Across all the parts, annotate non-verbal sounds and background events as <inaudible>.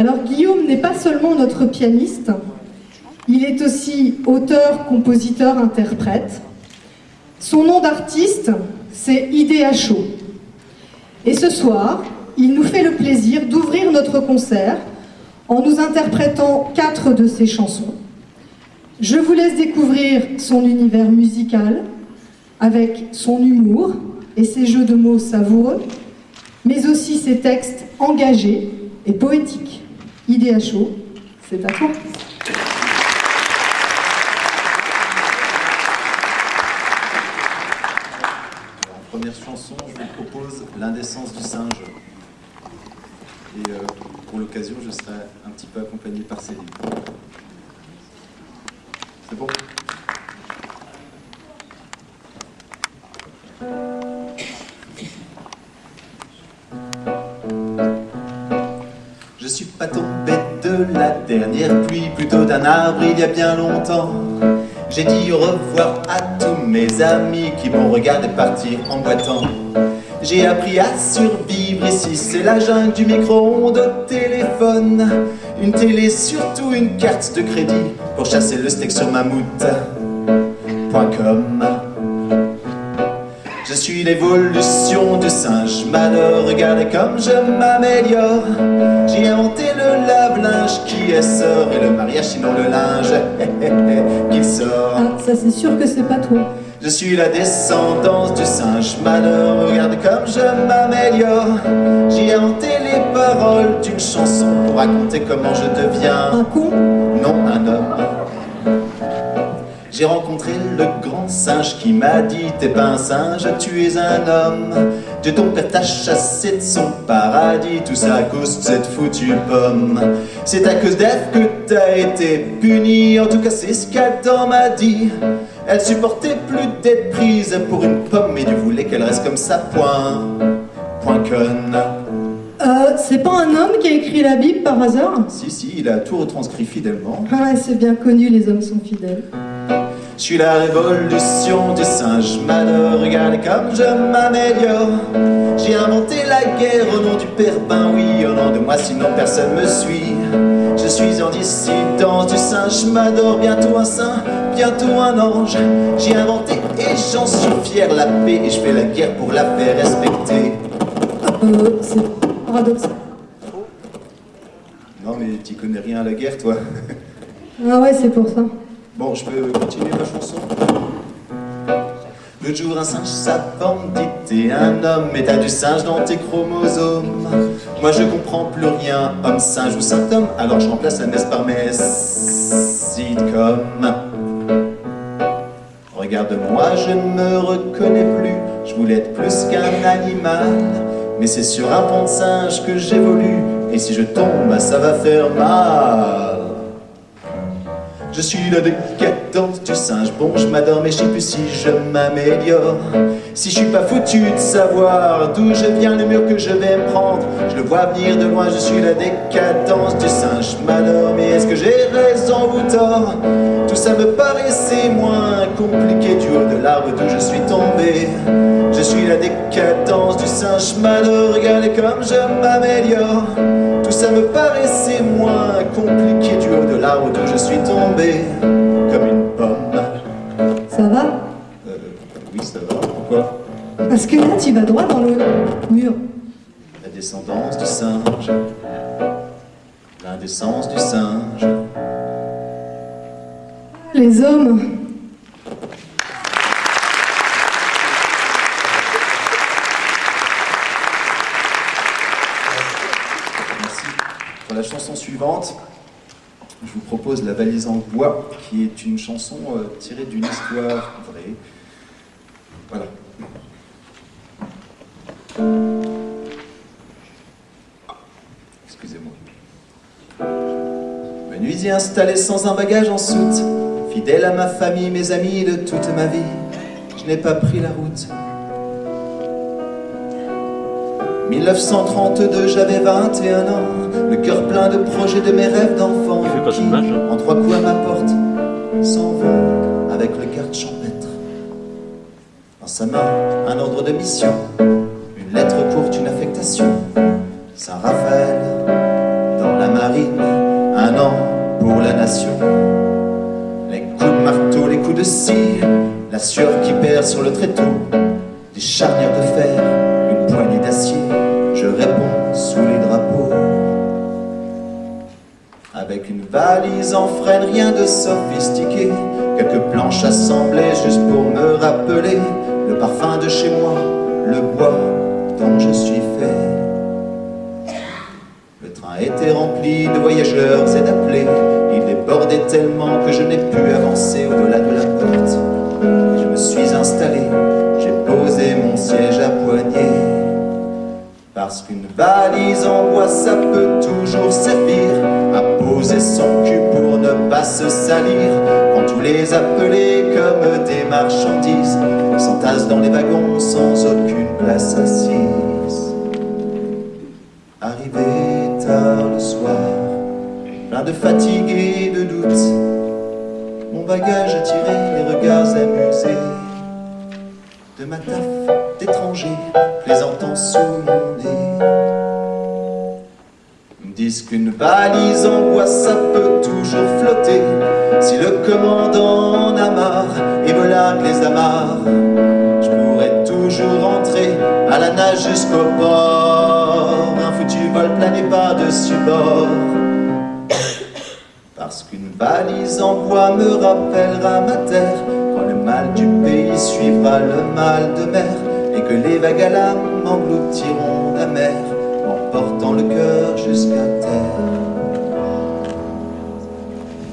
Alors Guillaume n'est pas seulement notre pianiste, il est aussi auteur, compositeur, interprète. Son nom d'artiste, c'est Idéacho. Et ce soir, il nous fait le plaisir d'ouvrir notre concert en nous interprétant quatre de ses chansons. Je vous laisse découvrir son univers musical avec son humour et ses jeux de mots savoureux, mais aussi ses textes engagés et poétiques. Chaud, c'est à toi. Première chanson, je vous propose L'indécence du singe. Et euh, pour l'occasion, je serai un petit peu accompagné par Céline. C'est bon? Plutôt d'un arbre il y a bien longtemps. J'ai dit au revoir à tous mes amis qui m'ont regardé partir en boitant. J'ai appris à survivre ici, c'est la jungle du micro-ondes au téléphone. Une télé, surtout une carte de crédit pour chasser le steak sur mammouth.com. Je suis l'évolution du singe malheur, regardez comme je m'améliore. J'ai inventé le lave-linge qui est sort et le mariage sinon le linge <laughs> qui sort. Ah, ça c'est sûr que c'est pas toi. Je suis la descendance du singe malheur, regardez comme je m'améliore. J'ai inventé les paroles d'une chanson pour raconter comment je deviens Un con? Non un homme. J'ai rencontré le grand singe qui m'a dit T'es pas un singe, tu es un homme. De ton père t'a chassé de son paradis, tout ça à cause de cette foutue pomme. C'est à cause d'Ève que t'as été puni, en tout cas c'est ce qu'Adam m'a dit. Elle supportait plus d'être prise pour une pomme, mais Dieu voulait qu'elle reste comme ça, point. Point conne. Euh, c'est pas un homme qui a écrit la Bible par hasard? Si, si, il a tout retranscrit fidèlement. Ah ouais, c'est bien connu, les hommes sont fidèles. Je suis la révolution du singe malheur, regardez comme je m'améliore. J'ai inventé la guerre au nom du père, ben oui, au nom de moi, sinon personne me suit. Je suis en dissidence du singe, m'adore bientôt un saint, bientôt un ange. J'ai inventé et j'en suis fier la paix et je fais la guerre pour la faire respecter. Euh, c'est paradoxal. Non mais t'y connais rien à la guerre toi. Ah ouais, c'est pour ça. Bon, je peux continuer ma chanson Le jour, un singe savant me dit T'es un homme, mais t'as du singe dans tes chromosomes. Moi, je comprends plus rien, homme, singe ou symptôme. Alors, je remplace la messe par mes sitcoms. Regarde-moi, je ne me reconnais plus. Je voulais être plus qu'un animal. Mais c'est sur un pont de singe que j'évolue. Et si je tombe, ça va faire mal. Je suis la décadence du singe, bon je m'adore mais je sais plus si je m'améliore. Si je suis pas foutu de savoir d'où je viens, le mur que je vais me prendre Je le vois venir de loin, je suis la décadence du singe. Malheur Mais est-ce que j'ai raison ou tort? Tout ça me paraissait moins compliqué du haut de l'arbre d'où je suis tombé. Je suis la décadence du singe. Malheur, regardez comme je m'améliore tout ça me paraissait moins compliqué du haut de l'arbre d'où je suis tombé comme une pomme. Ça va? Euh, oui, ça va. Pourquoi? Parce que là, tu vas droit dans le mur. La descendance du singe. L'indécence du singe. Les hommes. Merci. Pour la chanson suivante, je vous propose La valise en bois, qui est une chanson euh, tirée d'une histoire vraie. Voilà. Ah, Excusez-moi. Menuisier installé sans un bagage en soute, fidèle à ma famille, mes amis de toute ma vie, je n'ai pas pris la route. 1932, j'avais 21 ans, le cœur plein de projets de mes rêves d'enfant. Qui, hein. en trois coups à ma porte, s'en vont avec le garde champêtre. Dans sa main, un ordre de mission, une lettre courte, une affectation. Saint-Raphaël, dans la marine. marine, un an pour la nation. Les coups de marteau, les coups de scie, la sueur qui perd sur le tréteau, des charnières de fer, une poignée d'acier, je réponds sous valise en freine, rien de sophistiqué, quelques planches assemblées juste pour me rappeler le parfum de chez moi, le bois dont je suis fait. Le train était rempli de voyageurs et d'appelés, il débordait tellement que je n'ai pu avancer au-delà de la porte. Je me suis installé, j'ai posé mon siège à poignée. Parce qu'une valise en bois, ça peut toujours servir à poser son cul pour ne pas se salir. Quand tous les appelés comme des marchandises s'entassent dans les wagons sans aucune place assise. Arrivé tard le soir, plein de fatigue et de doute, mon bagage attirait les regards amusés de ma taf d'étranger plaisantant sous mon nez. Disent qu'une valise en bois ça peut toujours flotter si le commandant en a marre et me les amarres. Je pourrais toujours rentrer à la nage jusqu'au port. Un foutu vol plané par-dessus bord. Parce qu'une valise en bois me rappellera ma terre Quand le mal du pays suivra le mal de mer Et que les vagues à l'âme engloutiront la mer M'emportant le cœur jusqu'à terre.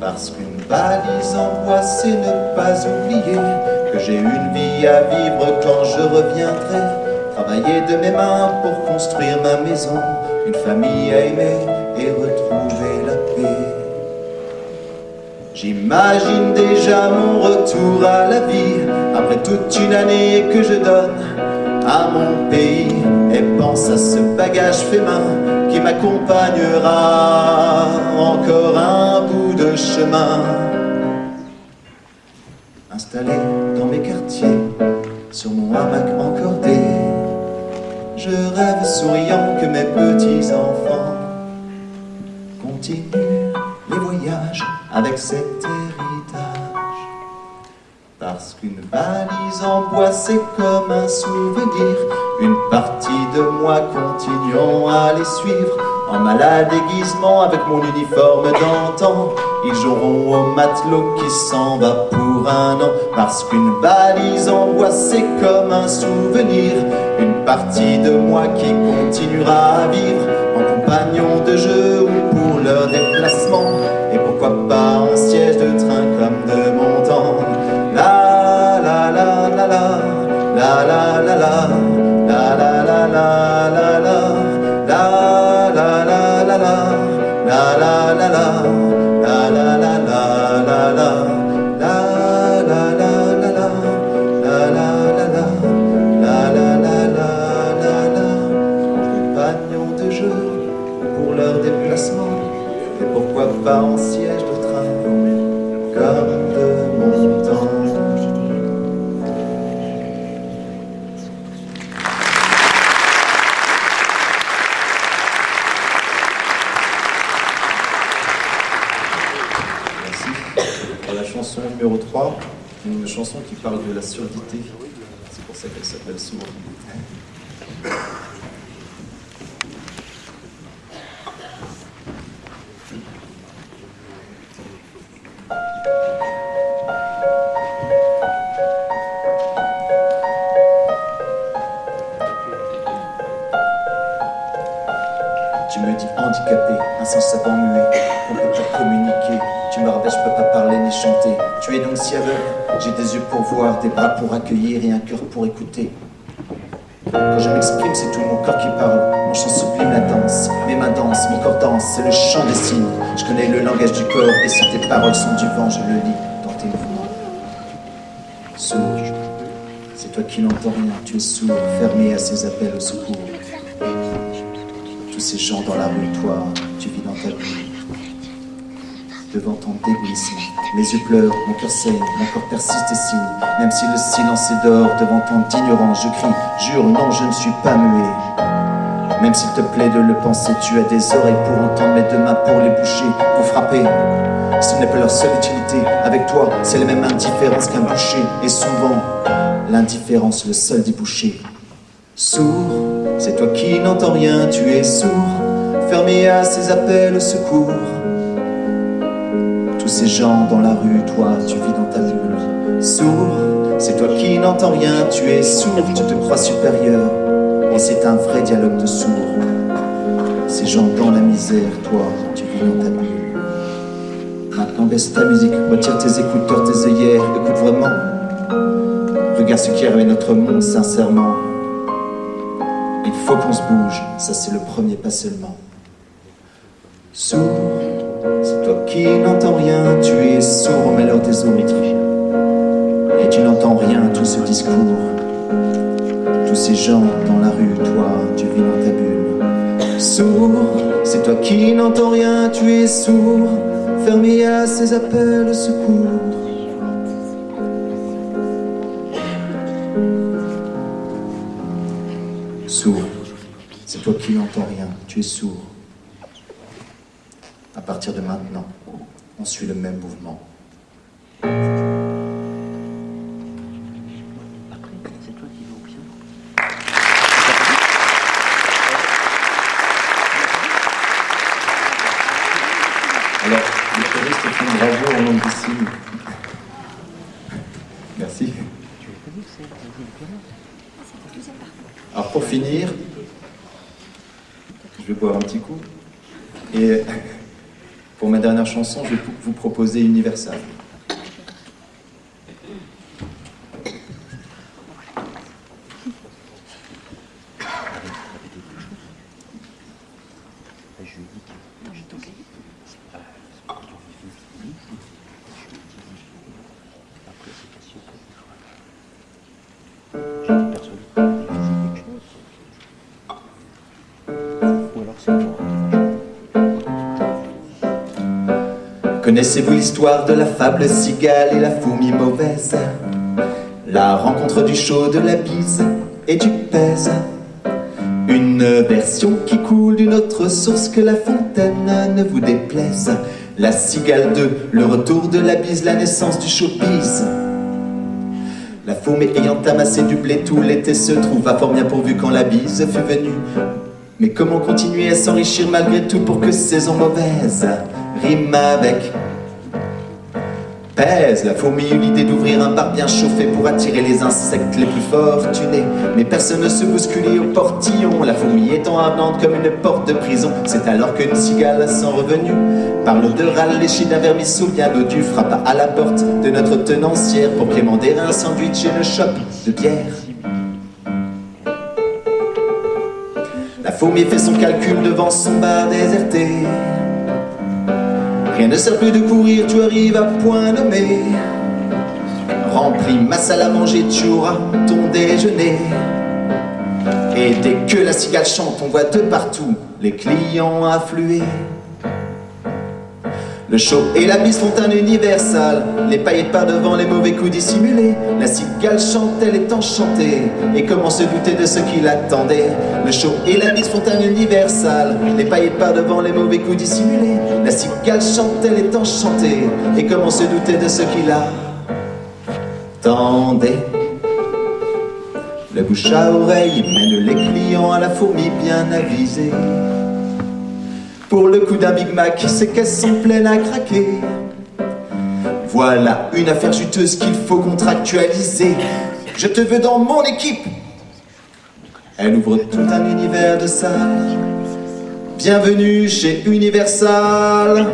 Parce qu'une valise en bois c'est ne pas oublier Que j'ai une vie à vivre quand je reviendrai. Travailler de mes mains pour construire ma maison Une famille à aimer et retrouver la paix. J'imagine déjà mon retour à la vie Après toute une année que je donne à mon pays Et pense à ce bagage fait main qui m'accompagnera Encore un bout de chemin Installé dans mes quartiers Sur mon hamac encordé Je rêve souriant que mes petits-enfants Continuent les voyages avec cet héritage. Parce qu'une valise en bois, c'est comme un souvenir. Une partie de moi continuant à les suivre. En malade déguisement avec mon uniforme d'antan. Ils joueront au matelot qui s'en va pour un an. Parce qu'une valise en bois, c'est comme un souvenir. Une partie de moi qui continuera à vivre en compagnon de jeu ou pour leur déplacement. La la la numéro 3, une chanson qui parle de la surdité. C'est pour ça qu'elle s'appelle souvent. Tu es donc si aveugle, j'ai des yeux pour voir, des bras pour accueillir et un cœur pour écouter. Quand je m'exprime, c'est tout mon corps qui parle. Mon chant sublime la danse, mes mains dansent, mon corps danse, c'est le chant des signes. Je connais le langage du corps et si tes paroles sont du vent, je le lis dans tes mouvements. Sourd, c'est toi qui n'entends rien, tu es sourd, fermé à ces appels au secours. Tous ces gens dans la rue, toi, tu vis dans ta vie. Devant ton débouissement, mes yeux pleurent, mon cœur saigne, mon corps persiste et signe. Même si le silence est d'or, devant ton ignorance, je crie, jure, non, je ne suis pas muet. Même s'il te plaît de le penser, tu as des oreilles pour entendre, mais deux mains pour les boucher, pour frapper. Ce n'est pas leur seule utilité. Avec toi, c'est la même indifférence qu'un boucher. Et souvent, l'indifférence, le seul débouché. Sourd, c'est toi qui n'entends rien, tu es sourd. Fermé à ces appels au secours. Ces gens dans la rue, toi, tu vis dans ta bulle. Sourd, c'est toi qui n'entends rien, tu es sourd, tu te crois supérieur. Et c'est un vrai dialogue de sourds. Ces gens dans la misère, toi, tu vis dans ta bulle. Maintenant baisse ta musique, retire tes écouteurs, tes œillères, écoute vraiment. Regarde ce qui arrive à notre monde sincèrement. Il faut qu'on se bouge, ça c'est le premier pas seulement. Sourd, c'est toi qui n'entends rien, tu es sourd au malheur des autres. Et tu n'entends rien tout ce discours. Tous ces gens dans la rue, toi, tu vis dans ta bulle. Sourd, c'est toi qui n'entends rien, tu es sourd, fermé à ces appels au secours. Sourd, c'est toi qui n'entends rien, tu es sourd. À partir de maintenant, on suit le même mouvement. Alors, les choristes font bravo en langue des signes. Merci. Alors pour finir, je vais boire un petit coup. Et chanson, je vais vous proposer Universal. Connaissez-vous l'histoire de la fable cigale et la fourmi mauvaise? La rencontre du chaud, de la bise et du pèse. Une version qui coule d'une autre source que la fontaine ne vous déplaise. La cigale 2, le retour de la bise, la naissance du showbiz. La fourmi ayant amassé du blé tout l'été se trouva fort bien pourvu quand la bise fut venue. Mais comment continuer à s'enrichir malgré tout pour que saison mauvaise? Rime avec pèse La fourmi eut l'idée d'ouvrir un bar bien chauffé pour attirer les insectes les plus fortunés. Mais personne ne se bousculait au portillon, la fourmi étant ardente comme une porte de prison. C'est alors qu'une cigale sans revenu, par l'odeur alléchée d'un vermisseau bien dodu, frappa à la porte de notre tenancière pour quémander un sandwich et une chope de bière. La fourmi fait son calcul devant son bar déserté. Rien ne sert plus de courir, tu arrives à point nommé. Remplis ma salle à manger, tu auras ton déjeuner. Et dès que la cigale chante, on voit de partout les clients affluer. Le show et la bise font un universal. Les paillettes par devant, les mauvais coups dissimulés. La cigale chante, elle est enchantée. Et comment se douter de ce qui l'attendait? Le show et la bise font un universal. Les paillettes par devant, les mauvais coups dissimulés. La cigale chante, elle est enchantée. Et comment se douter de ce qui l'attendait? Le bouche à oreille mène les clients à la fourmi bien avisée pour le coup d'un Big Mac, ses caisses sont pleines à craquer. Voilà une affaire juteuse qu'il faut contractualiser. Je te veux dans mon équipe. Elle ouvre tout un univers de salles. Bienvenue chez Universal.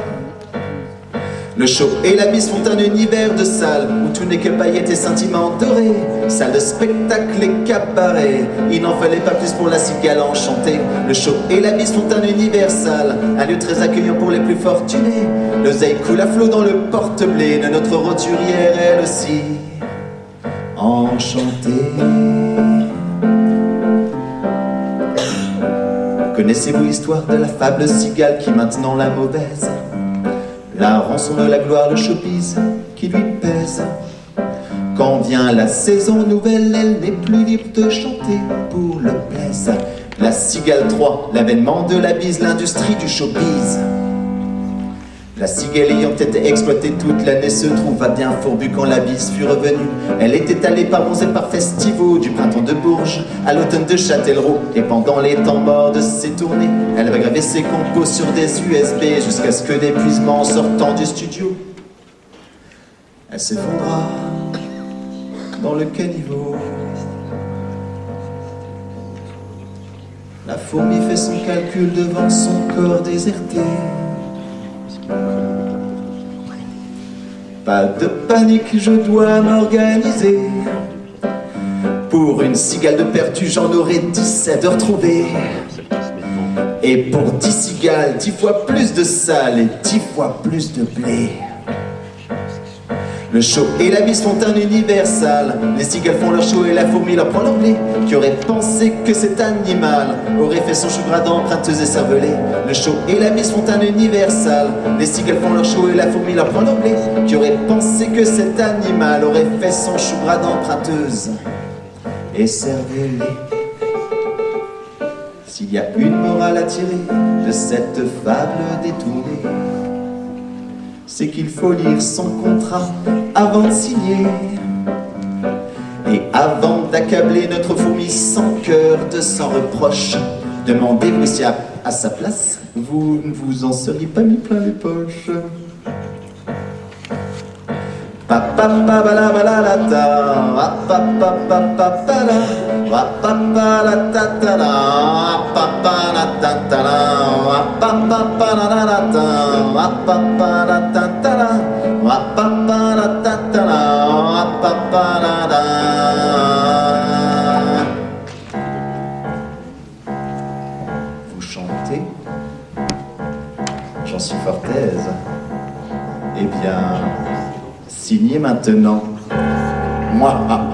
Le show et la bise font un univers de salles où tout n'est que paillettes et sentiments dorés. Salle de spectacle et cabaret. Il n'en fallait pas plus pour la cigale enchantée. Le show et la bise font un universal, un lieu très accueillant pour les plus fortunés. L'oseille coule à flot dans le porte-blé de notre roturière, elle aussi enchantée. Connaissez-vous l'histoire de la fable cigale qui maintenant la mauvaise? La rançon de la gloire, le showbiz qui lui pèse. Quand vient la saison nouvelle, elle n'est plus libre de chanter pour le plaisir. La cigale 3, l'avènement de la bise, l'industrie du showbiz. La cigale ayant été exploitée toute l'année se trouva bien fourbue quand la bise fut revenue. Elle était allée par et par festivaux, du printemps de Bourges à l'automne de Châtellerault. Et pendant les temps morts de ses tournées, elle va graver ses compos sur des USB jusqu'à ce que d'épuisement sortant du studio, elle s'effondra dans le caniveau. La fourmi fait son calcul devant son corps déserté. Pas de panique, je dois m'organiser. Pour une cigale de perdu, j'en aurai 17 de retrouvées. Et pour 10 cigales, 10 fois plus de sale et 10 fois plus de blé. Le show et la bise font un universal. Les cigales font leur show et la fourmi leur prend leur blé. Qui aurait pensé que cet animal aurait fait son chou gras d'emprunteuse et cervelée Le show et la bise font un universal. Les cigales font leur show et la fourmi leur prend leur blé. Qui aurait pensé que cet animal aurait fait son chou gras d'emprunteuse et cervelée S'il y a une morale à tirer de cette fable détournée, c'est qu'il faut lire son contrat avant de signer. Et avant d'accabler notre fourmi sans cœur de sans reproche, demandez-vous si à, sa place, vous ne vous en seriez pas mis plein les poches. Ta Vous chantez, j'en suis fort aise. Eh bien. Signez maintenant. Moi, ah.